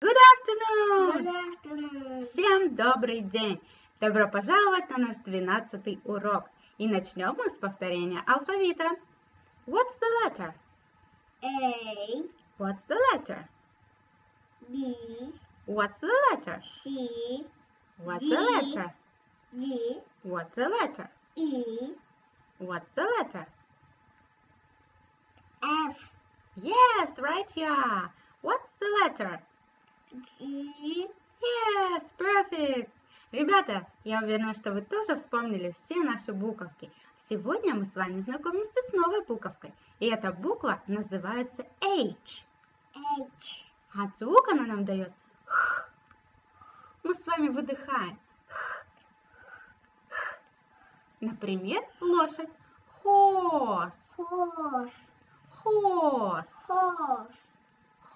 Good afternoon! Good afternoon. Всем добрый день! Добро пожаловать на наш двенадцатый урок. И начнем мы с повторения алфавита. What's the letter? A, What's the letter? B, What's the letter? C, What's the D. letter? D, What's the letter? E, What's the letter? F, Yes, right here. What's the letter? G, Yes, perfect. Ребята, я уверена, что вы тоже вспомнили все наши буковки. Сегодня мы с вами знакомимся с новой буковкой. И эта буква называется H. H, А звук она нам дает Х. Мы с вами выдыхаем. Х. Х. Например, лошадь. Horse. horse, Horse. horse,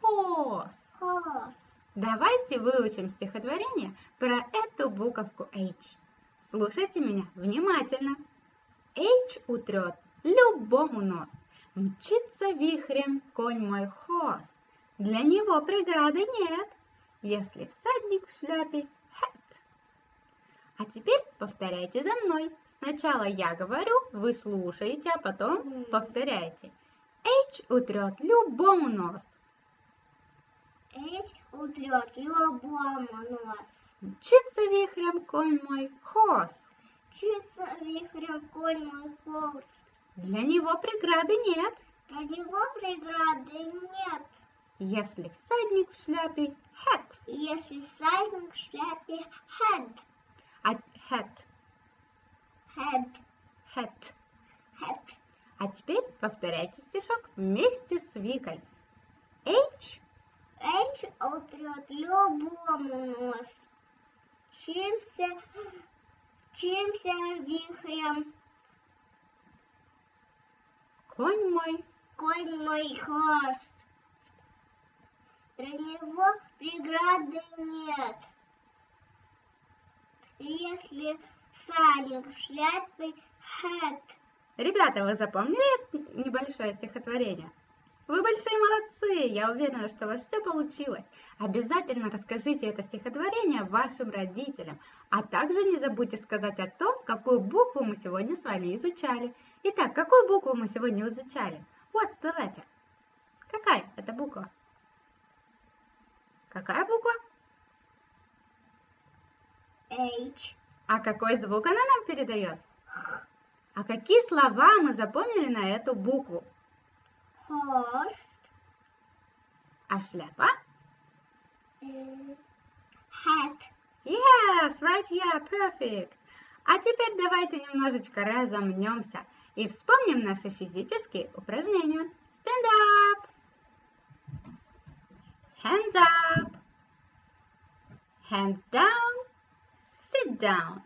Horse. horse. Давайте выучим стихотворение про эту буковку H. Слушайте меня внимательно. H утрет любому нос. Мчится вихрем конь мой horse. Для него преграды нет, если всадник в шляпе hat. А теперь повторяйте за мной. Сначала я говорю, вы слушаете, а потом повторяйте. H утрет любому нос. H утрет любому нос. Мчится вихрем конь мой horse. Чится вихрем конь мой horse. Для него преграды нет, Про него преграды нет, если всадник в шляпе hat. если всадник в шляпе head, А, hat, head, hat. head. А теперь повторяйте стишок вместе с Викой. H, Утрет любому нос. Чимся, чимся вихрем, конь мой, конь мой хвост. Для него преграды нет. Если всадник в шляпе head, Ребята, вы запомнили небольшое стихотворение? Вы большие молодцы! Я уверена, что у вас все получилось. Обязательно расскажите это стихотворение вашим родителям. А также не забудьте сказать о том, какую букву мы сегодня с вами изучали. Итак, какую букву мы сегодня изучали? What's the letter? Какая это буква? Какая буква? H, А какой звук она нам передает? А какие слова мы запомнили на эту букву? Horse, А шляпа? э, hat. Yes, right here, perfect. А теперь давайте немножечко разомнемся и вспомним наши физические упражнения. Stand up. Hands up. Hands down. Sit down.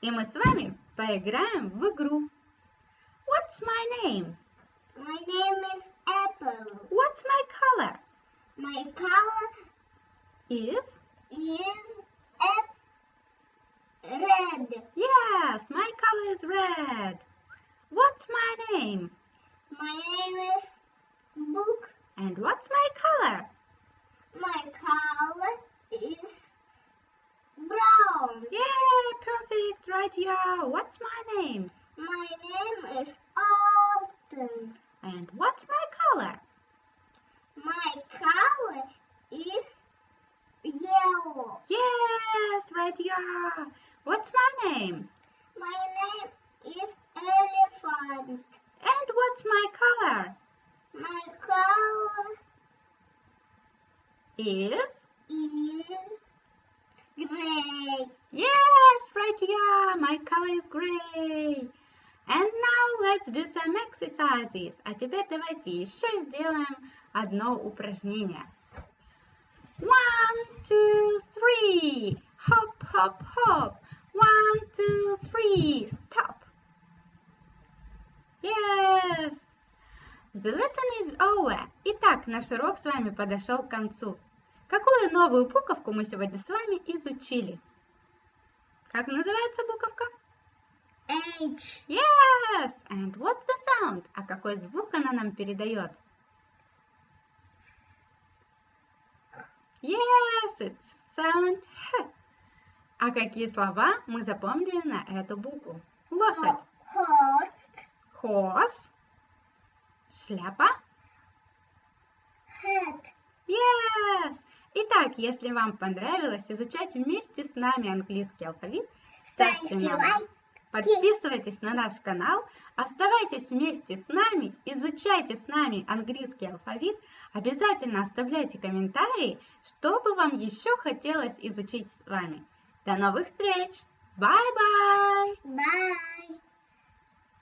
И мы с вами поиграем в игру. What's my name? My name is Apple. What's my color? My color Is is red. yes, my color is red. What's my name? My name is Book. And what's my color? My color is brown. Yeah, perfect, right here. What's my name? My name is. And what's my color? My color is yellow. Yes, right here. What's my name? My name is Elephant. And what's my color? My color Is is gray. yes, right here. My color is gray. And now let's do some exercises. А теперь давайте еще сделаем одно упражнение. One, two, three. Hop, hop, hop. One, two, three. Stop. Yes. The lesson is over. Итак, наш урок с вами подошел к концу. Какую новую буковку мы сегодня с вами изучили? Как называется буковка? H. Yes! And what's the sound? А какой звук она нам передает? Yes, it's sound H. А какие слова мы запомнили на эту букву? Лошадь. Horse. Horse. Шляпа. Hat. Yes! Итак, если вам понравилось изучать вместе с нами английский алфавит, ставьте нам лайк. Подписывайтесь на наш канал, оставайтесь вместе с нами, изучайте с нами английский алфавит, обязательно оставляйте комментарии, что бы вам еще хотелось изучить с вами. До новых встреч! Bye-bye! Bye.